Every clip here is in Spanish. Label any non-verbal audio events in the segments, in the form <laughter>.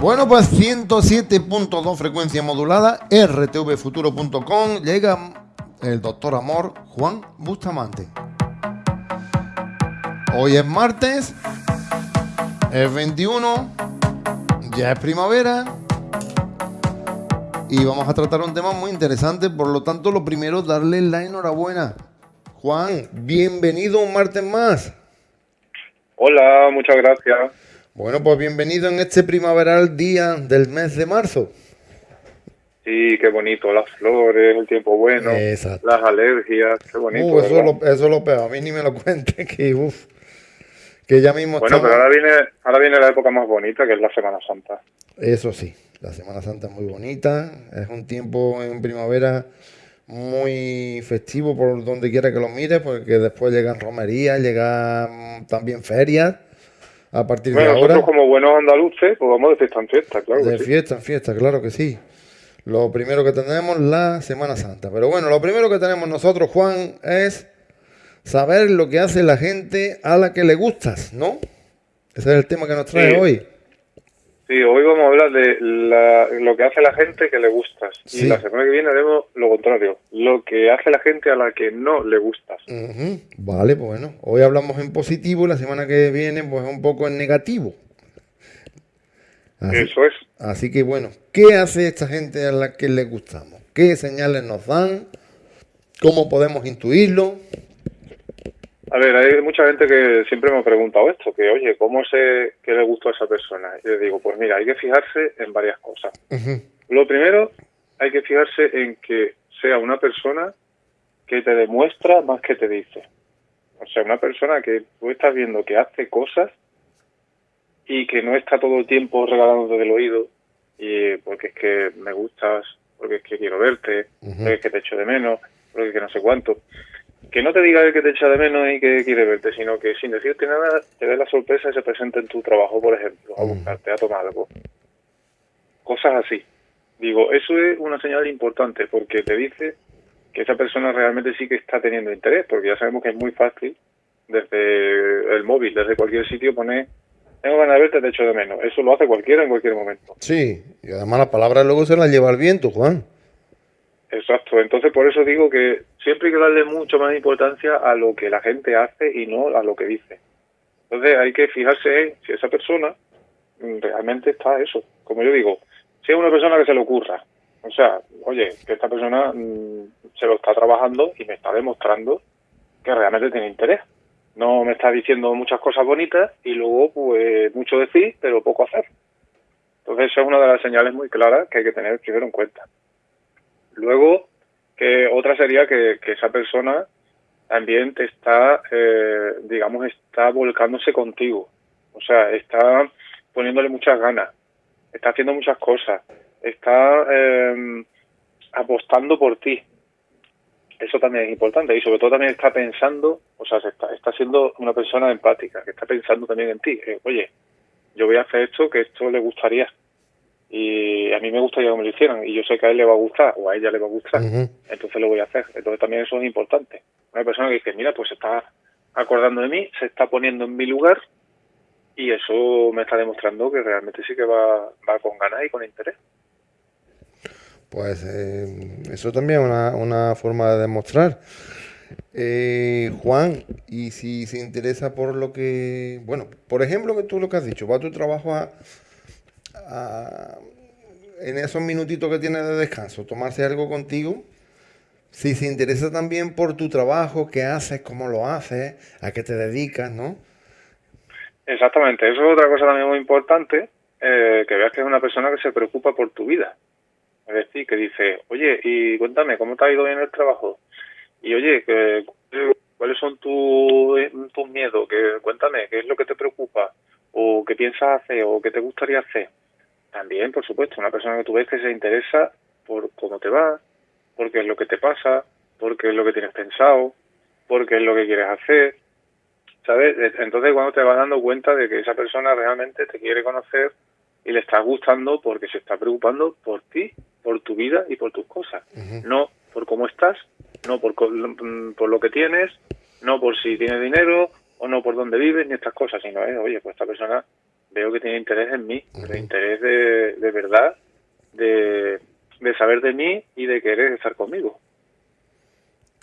Bueno, pues 107.2 frecuencia modulada, rtvfuturo.com, llega el doctor Amor Juan Bustamante. Hoy es martes, es 21, ya es primavera y vamos a tratar un tema muy interesante, por lo tanto lo primero darle la enhorabuena. Juan, bienvenido un martes más. Hola, muchas gracias. Bueno, pues bienvenido en este primaveral día del mes de marzo. Sí, qué bonito, las flores, el tiempo bueno, las alergias, qué bonito. Uh, eso, lo, eso es lo peor, a mí ni me lo <laughs> cuente, que uff, que ya mismo Bueno, pero ahora viene, ahora viene la época más bonita, que es la Semana Santa. Eso sí, la Semana Santa es muy bonita, es un tiempo en primavera muy festivo por donde quiera que lo mires, porque después llegan romerías, llegan también ferias a partir de ahora. Nosotros como buenos andaluces, pues vamos de fiesta en fiesta, claro. De fiesta en fiesta, claro que sí. Lo primero que tenemos, la Semana Santa. Pero bueno, lo primero que tenemos nosotros, Juan, es saber lo que hace la gente a la que le gustas, ¿no? Ese es el tema que nos trae hoy. Sí, hoy vamos a hablar de lo que hace la gente que le gustas. Y la semana que viene haremos lo contrario, lo que hace la gente a la que no le gustas. Vale, pues bueno, hoy hablamos en positivo y la semana que viene pues un poco en negativo. Eso es. Así que bueno, ¿qué hace esta gente a la que le gustamos? ¿Qué señales nos dan? ¿Cómo podemos intuirlo? A ver, hay mucha gente que siempre me ha preguntado esto, que oye, ¿cómo sé que le gustó a esa persona? Y le digo, pues mira, hay que fijarse en varias cosas. Lo primero, hay que fijarse en que sea una persona que te demuestra más que te dice. O sea, una persona que tú estás viendo que hace cosas y que no está todo el tiempo regalándote del oído y porque es que me gustas, porque es que quiero verte, porque es que te echo de menos, porque es que no sé cuánto que no te diga el que te echa de menos y que quiere verte, sino que sin decirte nada te dé la sorpresa y se presente en tu trabajo, por ejemplo, a mm. buscarte, a tomar algo. Cosas así. Digo, eso es una señal importante porque te dice que esa persona realmente sí que está teniendo interés, porque ya sabemos que es muy fácil desde el móvil, desde cualquier sitio poner tengo ganas de verte, te echo de menos. Eso lo hace cualquiera en cualquier momento. Sí, y además las palabras luego se las lleva el viento, Juan. Exacto, entonces por eso digo que siempre hay que darle mucho más importancia a lo que la gente hace y no a lo que dice. Entonces hay que fijarse en si esa persona realmente está eso. Como yo digo, si es una persona que se le ocurra, o sea, oye, que esta persona mm, se lo está trabajando y me está demostrando que realmente tiene interés. No me está diciendo muchas cosas bonitas y luego, pues, mucho decir, pero poco hacer. Entonces, esa es una de las señales muy claras que hay que tener primero en cuenta. Luego, que otra sería que, esa persona también te está, eh, digamos, está volcándose contigo. O sea, está poniéndole muchas ganas, está haciendo muchas cosas, está eh, apostando por ti. Eso también es importante y sobre todo también está pensando, o sea, está, está siendo una persona empática, que está pensando también en ti. Eh, oye, yo voy a hacer esto que esto le gustaría y a mí me gustaría que me lo hicieran y yo sé que a él le va a gustar o a ella le va a gustar, entonces lo voy a hacer. Entonces también eso es importante. Una persona que dice, mira, pues se está acordando de mí, se está poniendo en mi lugar y eso me está demostrando que realmente sí que va, va con ganas y con interés. Pues eh, eso también es una, una forma de demostrar. Eh, Juan, y si se interesa por lo que, bueno, por ejemplo, que tú lo que has dicho, va tu trabajo a en esos minutitos que tienes de descanso, tomarse algo contigo. Si se interesa también por tu trabajo, qué haces, cómo lo haces, a qué te dedicas, ¿no? Exactamente, eso es otra cosa también muy importante, eh, que veas que es una persona que se preocupa por tu vida. Es decir, que dice, oye, y cuéntame, ¿cómo te ha ido bien el trabajo? Y oye, ¿cuáles son tus miedos? Que, cuéntame, ¿qué es lo que te preocupa? ¿O qué piensas hacer? ¿O qué te gustaría hacer? También, por supuesto, una persona que tú ves que se interesa por cómo te va, porque es lo que te pasa, porque es lo que tienes pensado, porque es lo que quieres hacer, ¿sabes? Entonces cuando te vas dando cuenta de que esa persona realmente te quiere conocer y le estás gustando porque se está preocupando por ti, por tu vida y por tus cosas, no por cómo estás, no por, por lo que tienes, no por si tienes dinero o no por dónde vives ni estas cosas, sino, eh, oye, pues esta persona veo que tiene interés en mí, interés de, de verdad, de, de saber de mí y de querer estar conmigo.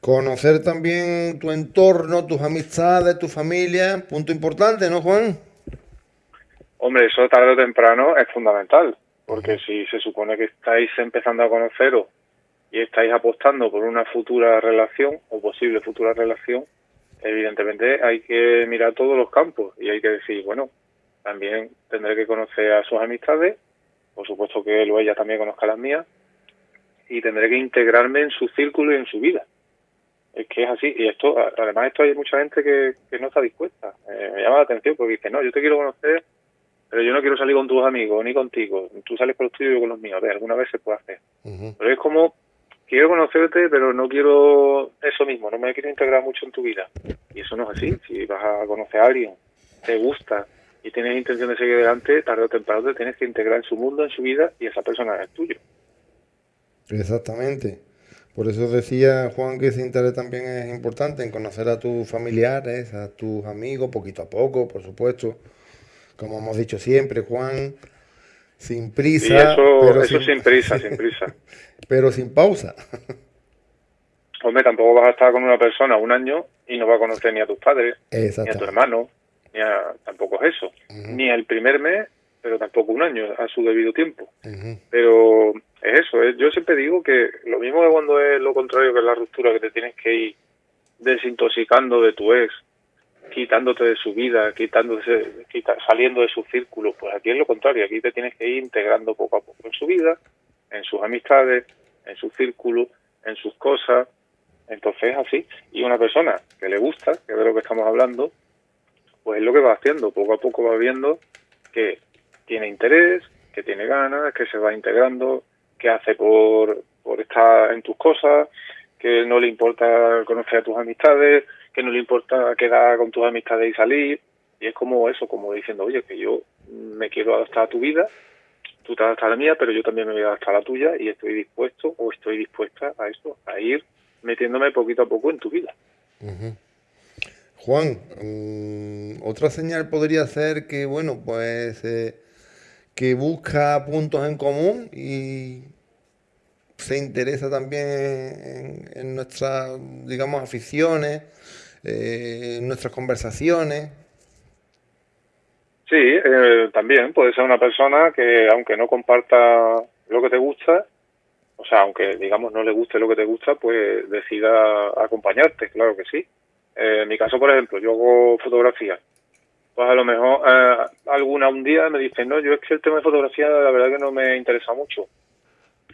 Conocer también tu entorno, tus amistades, tu familia, punto importante, ¿no, Juan? Hombre, eso tarde o temprano es fundamental, porque si se supone que estáis empezando a conoceros y estáis apostando por una futura relación o posible futura relación, evidentemente hay que mirar todos los campos y hay que decir, bueno, también tendré que conocer a sus amistades, por supuesto que él o ella también conozca las mías, y tendré que integrarme en su círculo y en su vida. Es que es así, y esto, además esto hay mucha gente que, que no está dispuesta. Eh, me llama la atención porque dice, no, yo te quiero conocer, pero yo no quiero salir con tus amigos, ni contigo. Tú sales con los tuyos y yo con los míos. A ver, alguna vez se puede hacer. Pero es como, quiero conocerte, pero no quiero eso mismo, no me quiero integrar mucho en tu vida. Y eso no es así. Si vas a conocer a alguien, te gusta y tienes intención de seguir adelante, tarde o temprano te tienes que integrar en su mundo, en su vida, y esa persona es tuyo. Exactamente. Por eso decía Juan que ese interés también es importante en conocer a tus familiares, a tus amigos, poquito a poco, por supuesto. Como hemos dicho siempre, Juan, sin prisa. eso, pero eso sin, prisa, sin prisa. <laughs> pero sin pausa. <laughs> Hombre, tampoco vas a estar con una persona un año y no vas a conocer ni a tus padres, ni a tu hermano, ni a, tampoco es eso. Ni el primer mes, pero tampoco un año, a su debido tiempo. Pero es eso, yo siempre digo que lo mismo que cuando es lo contrario que es la ruptura, que te tienes que ir desintoxicando de tu ex, quitándote de su vida, quitándose, saliendo de su círculo, pues aquí es lo contrario, aquí te tienes que ir integrando poco a poco en su vida, en sus amistades, en su círculo, en sus cosas, entonces es así. Y una persona que le gusta, que es de lo que estamos hablando, pues es lo que va haciendo, poco a poco va viendo que tiene interés, que tiene ganas, que se va integrando, que hace por, por estar en tus cosas, que no le importa conocer a tus amistades, que no le importa quedar con tus amistades y salir. Y es como eso, como diciendo, oye, que yo me quiero adaptar a tu vida, tú te adaptas a la mía, pero yo también me voy a adaptar a la tuya y estoy dispuesto o estoy dispuesta a esto, a ir metiéndome poquito a poco en tu vida. Juan, mm, otra señal podría ser que, bueno, pues eh, que busca puntos en común y se interesa también en, nuestras, digamos, aficiones, eh, en nuestras conversaciones. Sí, eh, también puede ser una persona que aunque no comparta lo que te gusta, o sea, aunque digamos no le guste lo que te gusta, pues decida acompañarte, claro que sí. Eh, en mi caso, por ejemplo, yo hago fotografía. Pues a lo mejor alguna un día me dice, no, yo es que el tema de fotografía la verdad que no me interesa mucho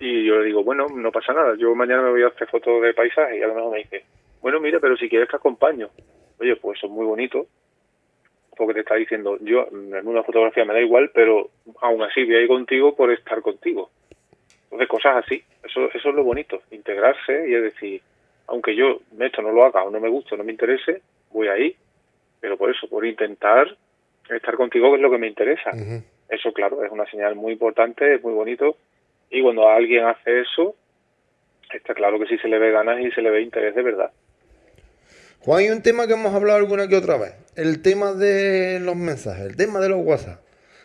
y yo le digo, bueno, no pasa nada, yo mañana me voy a hacer fotos de paisaje y a lo mejor me dice, bueno, mira, pero si quieres te acompaño. Oye, pues eso es muy bonito, porque te está diciendo, yo en una fotografía me da igual, pero aún así voy a ir contigo por estar contigo. Entonces, cosas así, eso, eso es lo bonito, integrarse y es decir, aunque yo esto no lo haga o no me guste o no me interese, voy ahí, pero por eso, por intentar estar contigo que es lo que me interesa. Eso, claro, es una señal muy importante, es muy bonito y cuando alguien hace eso, está claro que sí se le ve ganas y se le ve interés de verdad. Juan, hay un tema que hemos hablado alguna que otra vez. El tema de los mensajes, el tema de los WhatsApp.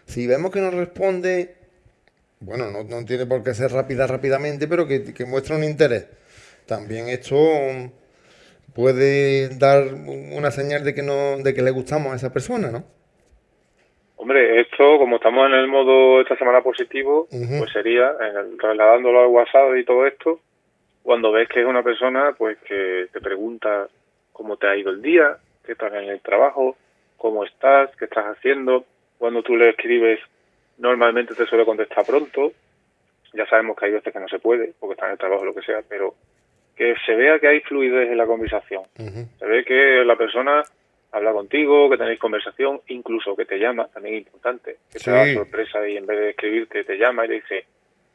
Si vemos que nos responde, bueno, no, tiene por qué ser rápida rápidamente, pero que, que muestra un interés. También esto puede dar una señal de que no, de que le gustamos a esa persona, ¿no? Hombre, esto, como estamos en el modo esta semana positivo, pues sería, trasladándolo al WhatsApp y todo esto, cuando ves que es una persona pues que te pregunta cómo te ha ido el día, qué estás en el trabajo, cómo estás, qué estás haciendo, cuando tú le escribes normalmente te suele contestar pronto, ya sabemos que hay veces que no se puede, porque está en el trabajo o lo que sea, pero que se vea que hay fluidez en la conversación, se ve que la persona habla contigo, que tenéis conversación, incluso que te llama, también es importante, que te da sorpresa y en vez de escribirte te llama y le dice,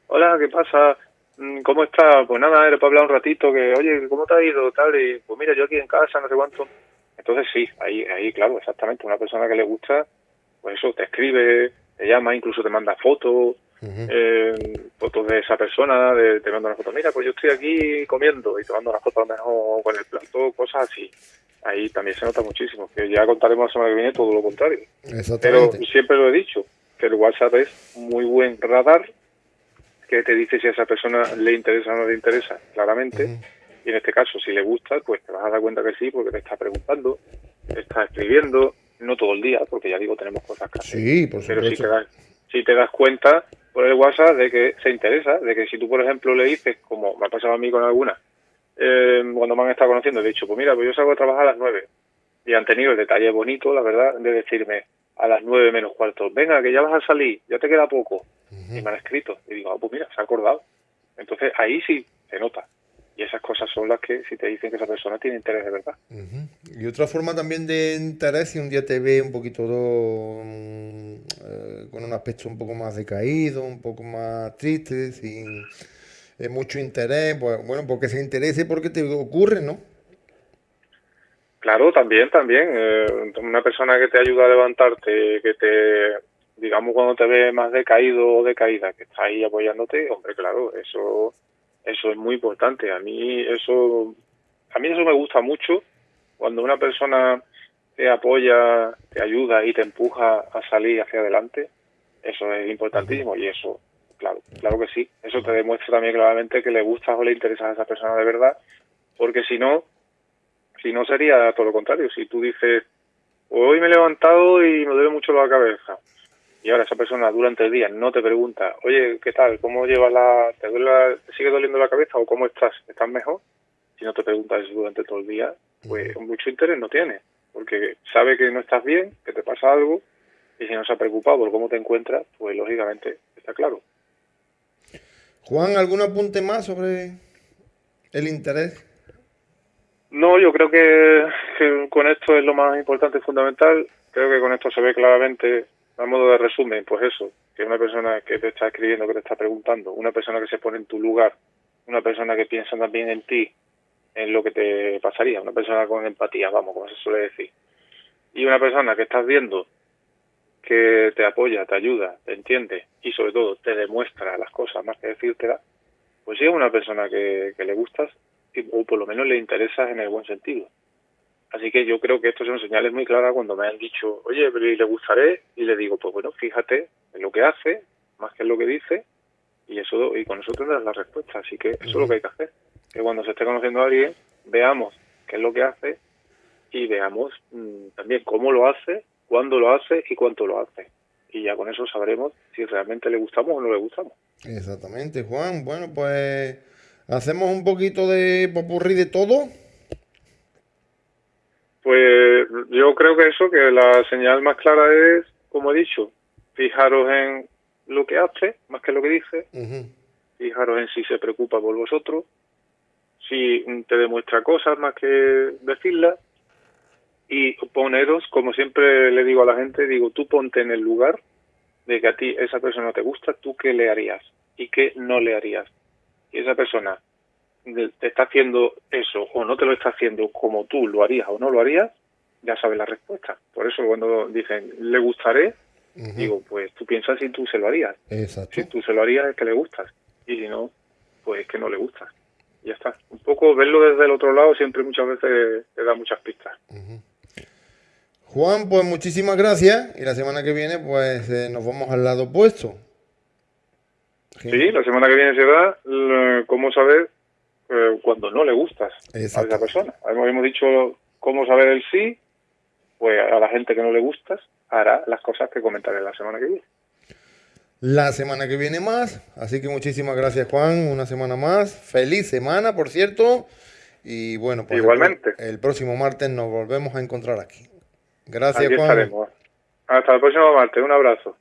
hola, ¿qué pasa? Mm, ¿Cómo estás? Pues nada, era para hablar un ratito, que, oye, ¿cómo te ha ido? Tal, y pues mira, yo aquí en casa, no sé cuánto. Entonces sí, ahí, ahí claro, exactamente, una persona que le gusta, pues eso, te escribe, te llama, incluso te manda fotos, eh, fotos de esa persona, te manda una foto, mira, pues yo estoy aquí comiendo y te manda una foto a lo mejor con el plato, cosas así. Ahí también se nota muchísimo. Que ya contaremos la semana que viene todo lo contrario. Pero siempre lo he dicho, que el WhatsApp es muy buen radar que te dice si a esa persona le interesa o no le interesa, claramente. Y en este caso, si le gusta, pues te vas a dar cuenta que sí, porque te está preguntando, te está escribiendo, no todo el día, porque ya digo, tenemos cosas que hacer. Sí, por Pero si te, das, si te das cuenta por el WhatsApp de que se interesa, de que si tú, por ejemplo, le dices, como me ha pasado a mí con algunas, eh, cuando me han estado conociendo, he dicho, pues mira, pues yo salgo a trabajar a las nueve. Y han tenido el detalle bonito, la verdad, de decirme a las nueve menos cuarto, venga, que ya vas a salir, ya te queda poco. Y me han escrito. Y digo, ah, pues mira, se ha acordado. Entonces ahí sí se nota. Y esas cosas son las que si te dicen que esa persona tiene interés de verdad. Y otra forma también de interés, si un día te ve un poquito mm, eh, con un aspecto un poco más decaído, un poco más triste, sin eh, mucho interés, bueno, porque se interese porque te ocurre, ¿no? Claro, también, también. Eh, una persona que te ayuda a levantarte, que te, digamos, cuando te ve más decaído o decaída, que está ahí apoyándote, hombre, claro, eso eso es muy importante. A mí eso, a mí eso me gusta mucho cuando una persona te apoya, te ayuda y te empuja a salir hacia adelante. Eso es importantísimo y eso, claro, que sí. Eso te demuestra también claramente que le gusta o le interesa a esa persona de verdad, porque si no, si no sería todo lo contrario. Si tú dices, hoy me he levantado y me duele mucho la cabeza, y ahora esa persona durante el día no te pregunta, oye, ¿qué tal? ¿Cómo llevas la... ¿Te, sigue doliendo la cabeza o cómo estás? ¿Estás mejor? Si no te pregunta eso durante todo el día, pues mucho interés no tiene, porque sabe que no estás bien, que te pasa algo, y si no se ha preocupado por cómo te encuentras, pues lógicamente está claro. Juan, ¿algún apunte más sobre el interés? No, yo creo que, con esto es lo más importante y fundamental. Creo que con esto se ve claramente a modo de resumen, pues eso, que una persona que te está escribiendo, que te está preguntando, una persona que se pone en tu lugar, una persona que piensa también en ti, en lo que te pasaría, una persona con empatía, vamos, como se suele decir. Y una persona que estás viendo que te apoya, te ayuda, te entiende y sobre todo te demuestra las cosas más que decírtela, pues si es una persona que, que le gustas o por lo menos le interesas en el buen sentido. Así que yo creo que esto son señales muy claras cuando me han dicho, oye, pero le gustaré, y le digo, pues bueno, fíjate en lo que hace, más que en lo que dice, y eso y con eso tendrás la respuesta. Así que eso es lo que hay que hacer. Que cuando se esté conociendo a alguien, veamos qué es lo que hace y veamos mm, también cómo lo hace, cuándo lo hace y cuánto lo hace. Y ya con eso sabremos si realmente le gustamos o no le gustamos. Exactamente, Juan. Bueno, pues hacemos un poquito de popurrí de todo pues yo creo que eso, que la señal más clara es, como he dicho, fijaros en lo que hace más que lo que dice, fijaros en si se preocupa por vosotros, si te demuestra cosas más que decirlas, y poneros, como siempre le digo a la gente, digo, tú ponte en el lugar de que a ti esa persona te gusta, tú qué le harías y qué no le harías. Y esa persona te está haciendo eso o no te lo está haciendo como tú lo harías o no lo harías, ya sabes la respuesta. Por eso cuando dicen, le gustaré, digo, pues tú piensas si tú se lo harías. Si tú se lo harías es que le gustas. Y si no, pues es que no le gustas. Ya está. Un poco verlo desde el otro lado siempre muchas veces te da muchas pistas. Juan, pues muchísimas gracias. Y la semana que viene, pues eh, nos vamos al lado opuesto. Sí, la semana que viene será cómo saber eh, cuando no le gustas a esa persona. Hemos, dicho cómo saber el sí, pues a la gente que no le gustas hará las cosas que comentaré la semana que viene. La semana que viene más, así que muchísimas gracias Juan, una semana más, feliz semana por cierto, y bueno, pues igualmente el, próximo martes nos volvemos a encontrar aquí. Gracias Juan. Hasta el próximo martes, un abrazo.